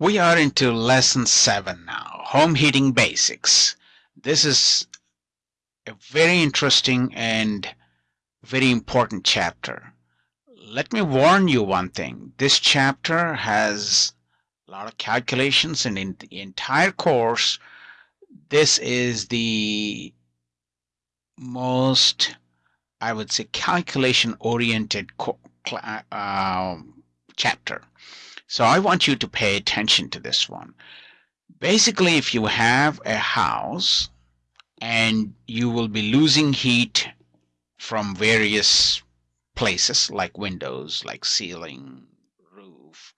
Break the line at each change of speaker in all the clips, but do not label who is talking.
We are into lesson seven now, home heating basics. This is a very interesting and very important chapter. Let me warn you one thing. This chapter has a lot of calculations and in the entire course, this is the most, I would say, calculation oriented uh, chapter. So I want you to pay attention to this one. Basically, if you have a house and you will be losing heat from various places like windows, like ceiling, roof,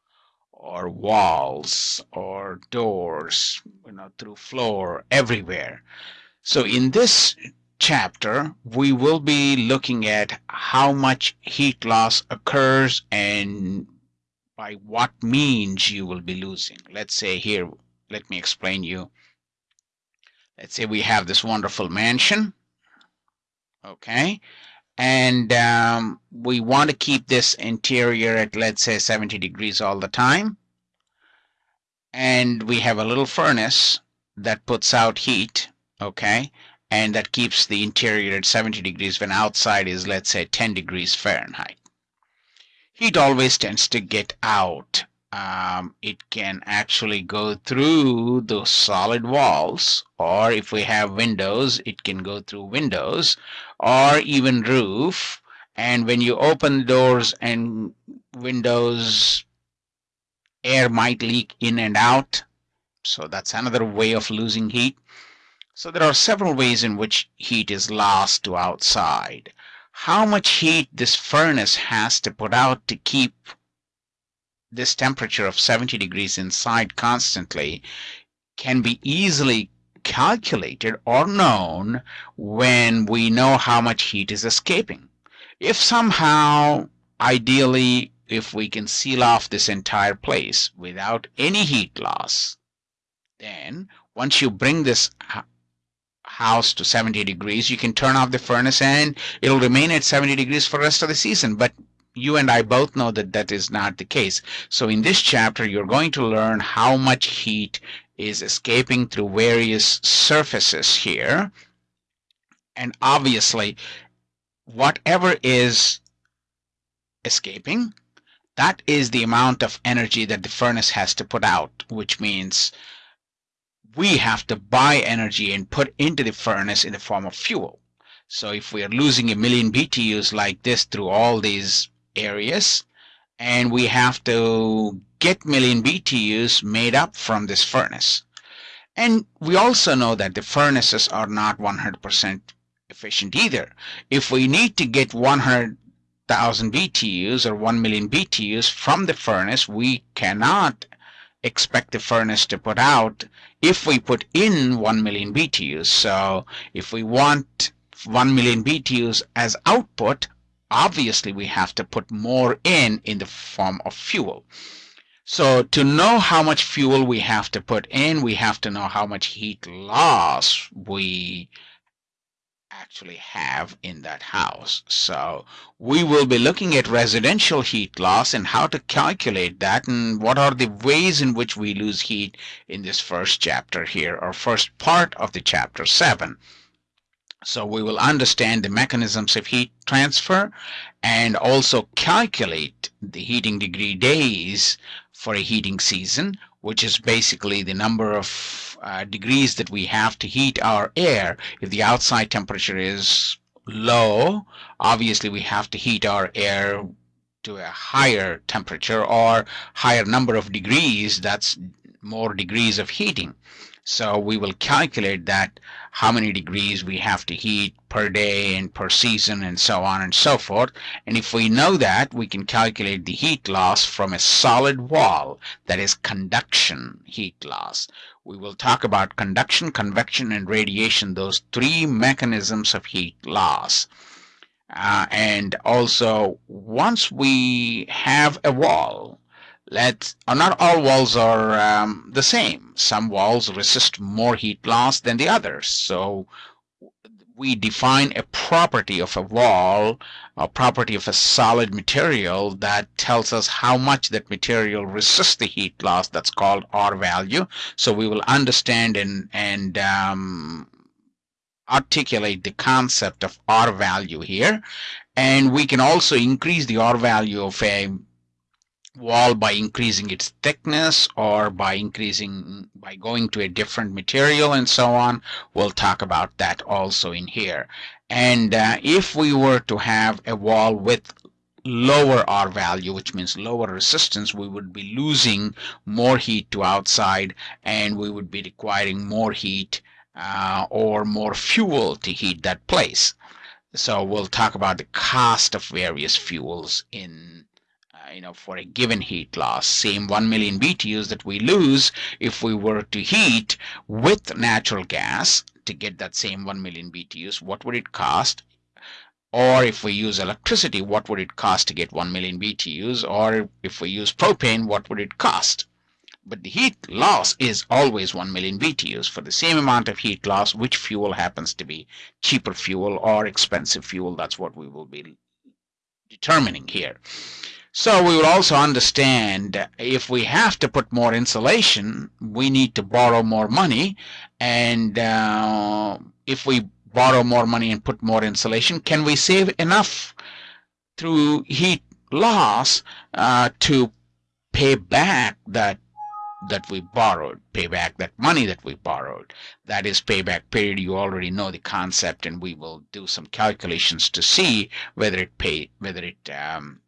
or walls, or doors, you know, through floor, everywhere. So in this chapter, we will be looking at how much heat loss occurs and by what means you will be losing. Let's say here, let me explain you. Let's say we have this wonderful mansion, okay, and um, we want to keep this interior at let's say 70 degrees all the time, and we have a little furnace that puts out heat, okay, and that keeps the interior at 70 degrees when outside is let's say 10 degrees Fahrenheit heat always tends to get out. Um, it can actually go through the solid walls or if we have windows it can go through windows or even roof. And when you open doors and windows air might leak in and out. So that's another way of losing heat. So there are several ways in which heat is lost to outside how much heat this furnace has to put out to keep this temperature of 70 degrees inside constantly can be easily calculated or known when we know how much heat is escaping. If somehow, ideally, if we can seal off this entire place without any heat loss, then once you bring this uh, house to 70 degrees, you can turn off the furnace and it'll remain at 70 degrees for the rest of the season. But you and I both know that that is not the case. So in this chapter, you're going to learn how much heat is escaping through various surfaces here. And obviously, whatever is escaping, that is the amount of energy that the furnace has to put out, which means we have to buy energy and put into the furnace in the form of fuel. So if we are losing a million BTUs like this through all these areas, and we have to get million BTUs made up from this furnace. And we also know that the furnaces are not 100% efficient either. If we need to get 100,000 BTUs or 1 million BTUs from the furnace, we cannot expect the furnace to put out if we put in 1 million BTUs. So if we want 1 million BTUs as output, obviously we have to put more in in the form of fuel. So to know how much fuel we have to put in, we have to know how much heat loss we actually have in that house. So we will be looking at residential heat loss and how to calculate that and what are the ways in which we lose heat in this first chapter here or first part of the chapter 7. So we will understand the mechanisms of heat transfer and also calculate the heating degree days for a heating season, which is basically the number of uh, degrees that we have to heat our air. If the outside temperature is low, obviously we have to heat our air to a higher temperature or higher number of degrees, that's more degrees of heating. So we will calculate that how many degrees we have to heat per day and per season and so on and so forth. And if we know that, we can calculate the heat loss from a solid wall, that is conduction heat loss. We will talk about conduction, convection, and radiation, those three mechanisms of heat loss. Uh, and also, once we have a wall, let uh, not all walls are um, the same. Some walls resist more heat loss than the others. So we define a property of a wall, a property of a solid material that tells us how much that material resists the heat loss. That's called R value. So we will understand and, and um, articulate the concept of R value here. And we can also increase the R value of a wall by increasing its thickness or by increasing by going to a different material and so on. We'll talk about that also in here. And uh, if we were to have a wall with lower R value which means lower resistance we would be losing more heat to outside and we would be requiring more heat uh, or more fuel to heat that place. So we'll talk about the cost of various fuels in you know, for a given heat loss, same 1 million BTUs that we lose if we were to heat with natural gas to get that same 1 million BTUs, what would it cost? Or if we use electricity, what would it cost to get 1 million BTUs? Or if we use propane, what would it cost? But the heat loss is always 1 million BTUs. For the same amount of heat loss, which fuel happens to be cheaper fuel or expensive fuel? That's what we will be determining here. So we will also understand if we have to put more insulation, we need to borrow more money. And uh, if we borrow more money and put more insulation, can we save enough through heat loss uh, to pay back that that we borrowed, pay back that money that we borrowed. That is payback period. You already know the concept, and we will do some calculations to see whether it pay whether it um,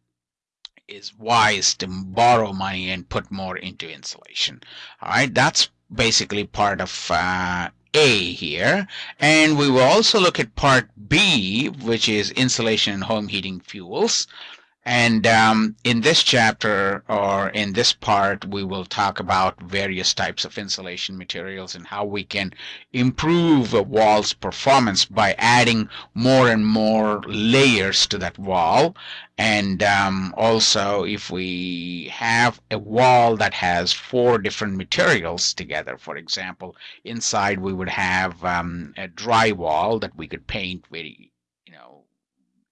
is wise to borrow money and put more into insulation. All right, that's basically part of uh, A here. And we will also look at part B, which is insulation and home heating fuels. And um, in this chapter or in this part, we will talk about various types of insulation materials and how we can improve a wall's performance by adding more and more layers to that wall. And um, also, if we have a wall that has four different materials together, for example, inside we would have um, a drywall that we could paint very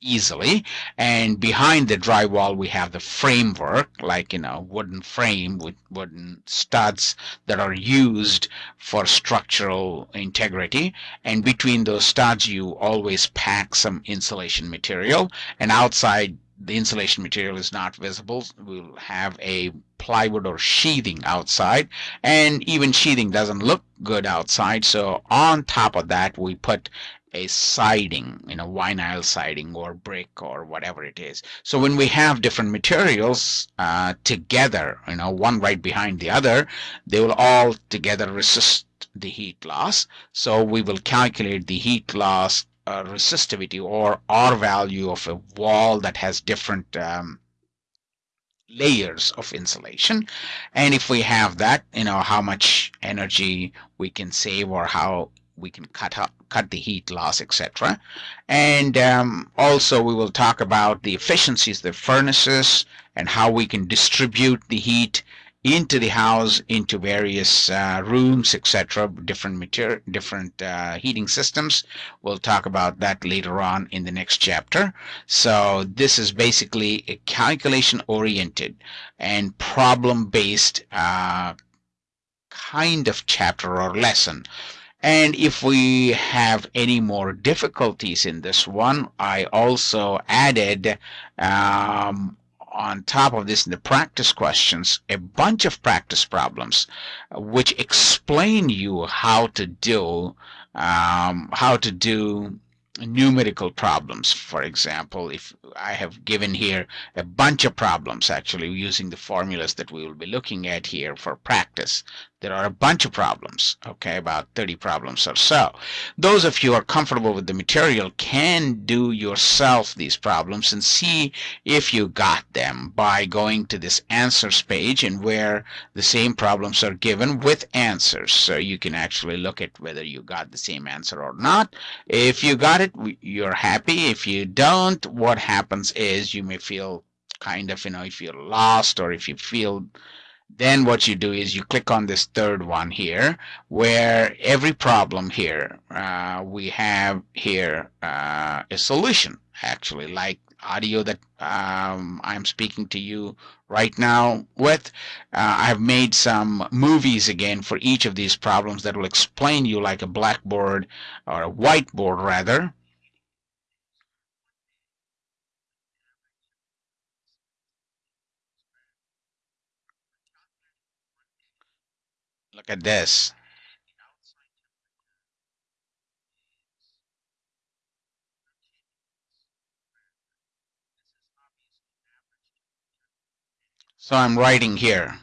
easily. And behind the drywall we have the framework like you know wooden frame with wooden studs that are used for structural integrity. And between those studs you always pack some insulation material. And outside the insulation material is not visible. We'll have a plywood or sheathing outside. And even sheathing doesn't look good outside. So on top of that we put a siding, you know, vinyl siding or brick or whatever it is. So when we have different materials uh, together, you know, one right behind the other, they will all together resist the heat loss. So we will calculate the heat loss uh, resistivity or R value of a wall that has different um, layers of insulation and if we have that you know how much energy we can save or how we can cut up, cut the heat loss, etc. And um, also we will talk about the efficiencies of the furnaces and how we can distribute the heat into the house, into various uh, rooms, etc. Different material, different uh, heating systems. We'll talk about that later on in the next chapter. So this is basically a calculation-oriented and problem-based uh, kind of chapter or lesson. And if we have any more difficulties in this one, I also added um, on top of this in the practice questions a bunch of practice problems which explain you how to do um, how to do numerical problems. For example, if I have given here a bunch of problems actually using the formulas that we will be looking at here for practice. There are a bunch of problems, okay, about 30 problems or so. Those of you are comfortable with the material can do yourself these problems and see if you got them by going to this answers page and where the same problems are given with answers. So you can actually look at whether you got the same answer or not. If you got it, you're happy. If you don't, what happens is you may feel kind of, you know, if you're lost or if you feel then what you do is you click on this third one here where every problem here uh, we have here uh, a solution actually like audio that um, I'm speaking to you right now with. Uh, I've made some movies again for each of these problems that will explain you like a blackboard or a whiteboard rather. Look at this. So I'm writing here.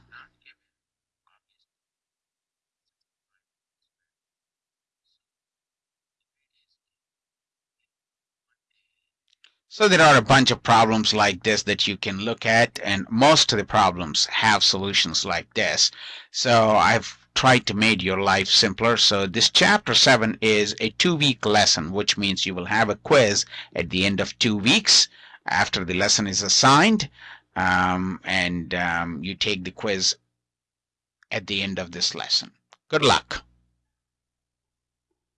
So there are a bunch of problems like this that you can look at and most of the problems have solutions like this. So I've tried to make your life simpler. So this chapter 7 is a two-week lesson which means you will have a quiz at the end of two weeks after the lesson is assigned um, and um, you take the quiz at the end of this lesson. Good luck.